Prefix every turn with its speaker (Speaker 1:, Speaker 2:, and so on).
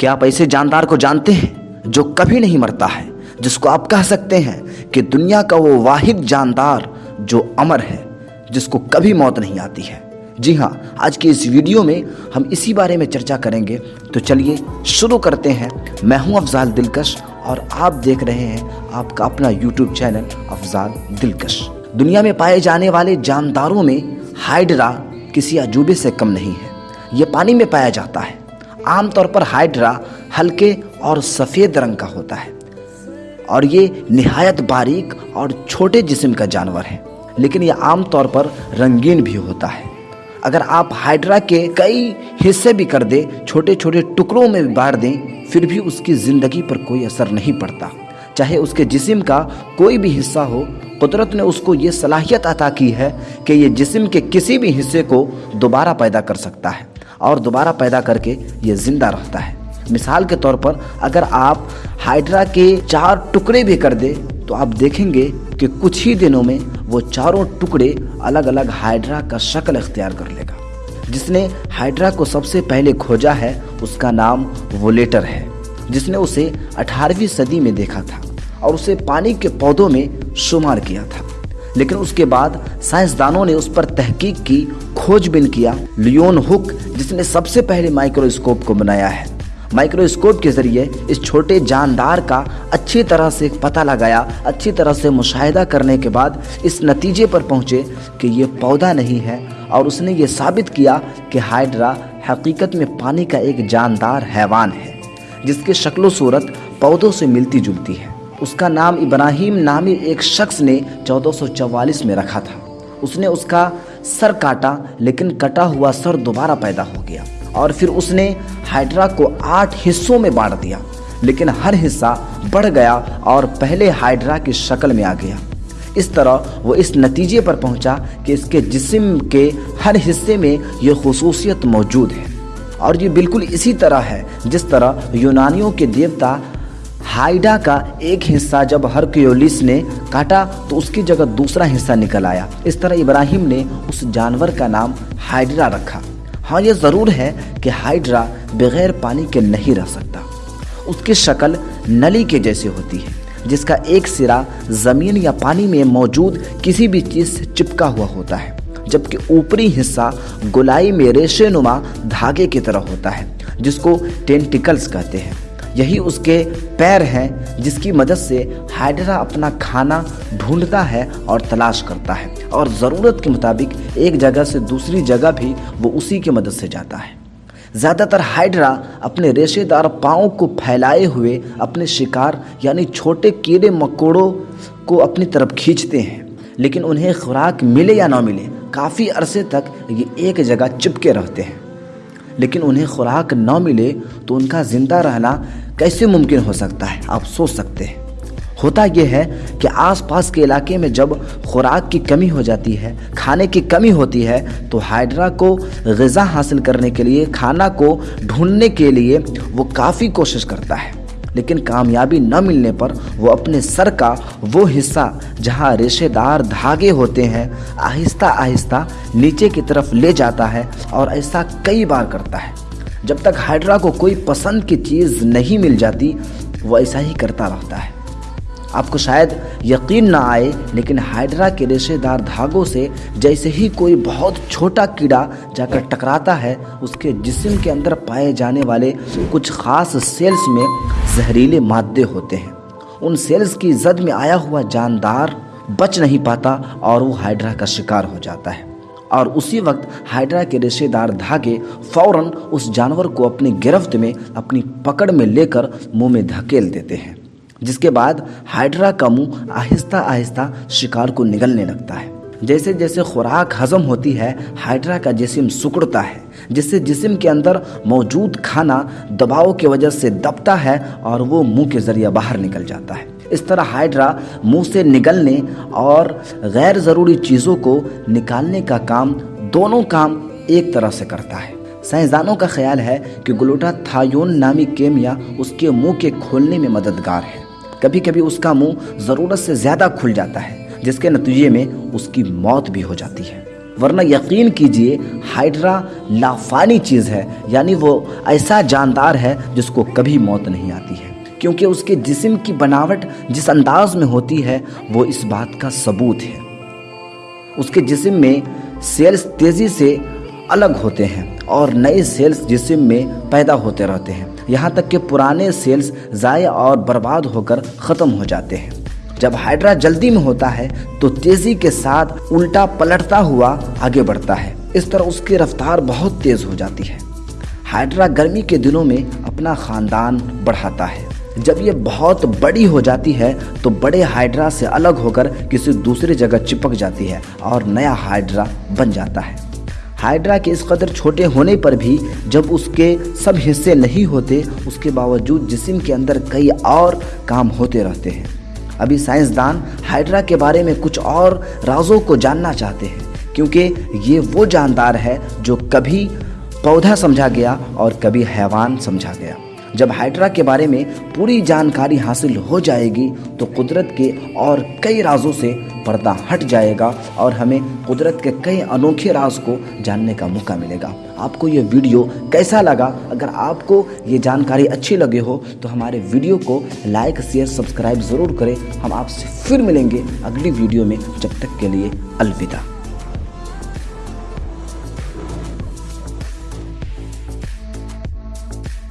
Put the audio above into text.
Speaker 1: क्या आप ऐसे जानदार को जानते हैं जो कभी नहीं मरता है, जिसको आप कह सकते हैं कि दुनिया का वो वाहिद जानदार जो अमर है, जिसको कभी मौत नहीं आती है। जी हाँ आज की इस वीडियो में हम इसी बारे में चर्चा करेंगे। तो चलिए शुरू करते हैं। मैं हूँ अफजाल दिलकश और आप देख रहे हैं आपका अपना यूट्यूब चैनल अफजाल दिलकश। दुनिया में पाए जाने वाले जानदारों में हाइड्रा किसी अजूबे से कम नहीं है। ये पानी में पाया जाता है। आमतौर पर हाइड्रा हल्के और सफ़ेद रंग का होता है। और ये नहायत बारीक और छोटे जिस्म का जानवर है। लेकिन यह आमतौर पर रंगीन भी होता है। अगर आप हाइड्रा के कई हिस्से भी कर दें छोटे छोटे टुकड़ों में बांट दें, फिर भी उसकी ज़िंदगी पर कोई असर नहीं पड़ता। चाहे उसके जिस्म का कोई भी हिस्सा हो, कुदरत ने उसको ये सलाहियत अता की है कि ये जिस्म के किसी भी हिस्से को दोबारा पैदा कर सकता है। और दोबारा पैदा करके ये ज़िंदा रहता है। मिसाल के तौर पर अगर आप हाइड्रा के चार टुकड़े भी कर दे तो आप देखेंगे कि कुछ ही दिनों में वो चारों टुकड़े अलग अलग हाइड्रा का शक्ल इख्तियार कर लेगा। जिसने हाइड्रा को सबसे पहले खोजा है, उसका नाम वोलेटर है, जिसने उसे 18वीं सदी में देखा था और उसे पानी के पौधों में शुमार किया था। लेकिन उसके बाद साइंसदानों ने उस पर तहकीक की खोजबीन किया, लियोन हुक, जिसने सबसे पहले माइक्रोस्कोप को बनाया है। माइक्रोस्कोप के ज़रिए इस छोटे जानदार का अच्छी तरह से पता लगाया, अच्छी तरह से मुशाहिदा करने के बाद इस नतीजे पर पहुँचे कि ये पौधा नहीं है और उसने ये साबित किया कि हाइड्रा हकीकत में पानी का एक जानदार हैवान है, जिसके शक्ल सूरत पौधों से मिलती जुलती है। उसका नाम इब्राहिम नामी एक शख्स ने 1444 में रखा था। उसने उसका सर काटा, लेकिन कटा हुआ सर दोबारा पैदा हो गया। और फिर उसने हाइड्रा को आठ हिस्सों में बांट दिया, लेकिन हर हिस्सा बढ़ गया और पहले हाइड्रा की शक्ल में आ गया। इस तरह वो इस नतीजे पर पहुँचा कि इसके जिस्म के हर हिस्से में ये खसूसियत मौजूद है। और ये बिल्कुल इसी तरह है, जिस तरह यूनानियों के देवता हाइडा का एक हिस्सा जब हरक्योलिस ने काटा तो उसकी जगह दूसरा हिस्सा निकल आया। इस तरह इब्राहिम ने उस जानवर का नाम हाइड्रा रखा। हाँ ये ज़रूर है कि हाइड्रा बगैर पानी के नहीं रह सकता। उसकी शक्ल नली के जैसे होती है, जिसका एक सिरा ज़मीन या पानी में मौजूद किसी भी चीज़ से चिपका हुआ होता है, जबकि ऊपरी हिस्सा गुलाई में रेशे धागे की तरह होता है, जिसको टेंटिकल्स कहते हैं। यही उसके पैर हैं, जिसकी मदद से हाइड्रा अपना खाना ढूंढता है और तलाश करता है। और ज़रूरत के मुताबिक एक जगह से दूसरी जगह भी वो उसी की मदद से जाता है। ज़्यादातर हाइड्रा अपने रेशेदार पाँव को फैलाए हुए अपने शिकार, यानी छोटे कीड़े मकोड़ों को अपनी तरफ़ खींचते हैं। लेकिन उन्हें खुराक मिले या ना मिले, काफ़ी अरसे तक ये एक जगह चिपके रहते हैं। लेकिन उन्हें खुराक न मिले तो उनका ज़िंदा रहना कैसे मुमकिन हो सकता है? आप सोच सकते हैं। होता यह है कि आसपास के इलाके में जब खुराक की कमी हो जाती है, खाने की कमी होती है तो हाइड्रा को गज़ा हासिल करने के लिए, खाना को ढूँढने के लिए वो काफ़ी कोशिश करता है। लेकिन कामयाबी न मिलने पर वो अपने सर का वो हिस्सा जहाँ रेशेदार धागे होते हैं, आहिस्ता आहिस्ता नीचे की तरफ़ ले जाता है और ऐसा कई बार करता है। जब तक हाइड्रा को कोई पसंद की चीज़ नहीं मिल जाती, वो ऐसा ही करता रहता है। आपको शायद यकीन ना आए, लेकिन हाइड्रा के रेशेदार धागों से जैसे ही कोई बहुत छोटा कीड़ा जाकर टकराता है, उसके जिस्म के अंदर पाए जाने वाले कुछ ख़ास सेल्स में जहरीले मादे होते हैं। उन सेल्स की जद में आया हुआ जानदार बच नहीं पाता और वो हाइड्रा का शिकार हो जाता है। और उसी वक्त हाइड्रा के रेशेदार धागे फ़ौरन उस जानवर को अपनी गिरफ्त में, अपनी पकड़ में लेकर मुँह में धकेल देते हैं। जिसके बाद हाइड्रा का मुँह आहिस्ता आहिस्ता शिकार को निगलने लगता है। जैसे जैसे खुराक हजम होती है, हाइड्रा का जिसम सुकड़ता है, जिससे जिसम के अंदर मौजूद खाना दबाव की वजह से दबता है और वो मुँह के ज़रिए बाहर निकल जाता है। इस तरह हाइड्रा मुँह से निकलने और गैर ज़रूरी चीज़ों को निकालने का काम दोनों काम एक तरह से करता है। साइंसदानों का ख्याल है कि ग्लूटाथायोन नामी केमिया उसके मुँह के खोलने में मददगार है। कभी कभी उसका मुँह ज़रूरत से ज़्यादा खुल जाता है, जिसके नतीजे में उसकी मौत भी हो जाती है। वरना यकीन कीजिए, हाइड्रा लाफानी चीज़ है, यानी वो ऐसा जानदार है जिसको कभी मौत नहीं आती है। क्योंकि उसके जिस्म की बनावट जिस अंदाज में होती है, वो इस बात का सबूत है। उसके जिस्म में सेल्स तेज़ी से अलग होते हैं और नए सेल्स जिसम में पैदा होते रहते हैं। यहाँ तक कि पुराने सेल्स ज़ाय और बर्बाद होकर ख़त्म हो जाते हैं। जब हाइड्रा जल्दी में होता है तो तेज़ी के साथ उल्टा पलटता हुआ आगे बढ़ता है। इस तरह उसकी रफ्तार बहुत तेज़ हो जाती है। हाइड्रा गर्मी के दिनों में अपना ख़ानदान बढ़ाता है। जब ये बहुत बड़ी हो जाती है तो बड़े हाइड्रा से अलग होकर किसी दूसरी जगह चिपक जाती है और नया हाइड्रा बन जाता है। हाइड्रा के इस कदर छोटे होने पर भी जब उसके सब हिस्से नहीं होते, उसके बावजूद जिसम के अंदर कई और काम होते रहते हैं। अभी साइंसदान हाइड्रा के बारे में कुछ और राजों को जानना चाहते हैं, क्योंकि ये वो जानदार है जो कभी पौधा समझा गया और कभी हैवान समझा गया। जब हाइड्रा के बारे में पूरी जानकारी हासिल हो जाएगी तो कुदरत के और कई राजों से पर्दा हट जाएगा और हमें कुदरत के कई अनोखे राज को जानने का मौका मिलेगा। आपको ये वीडियो कैसा लगा? अगर आपको ये जानकारी अच्छी लगी हो तो हमारे वीडियो को लाइक, शेयर, सब्सक्राइब ज़रूर करें। हम आपसे फिर मिलेंगे अगली वीडियो में। जब तक के लिए अलविदा।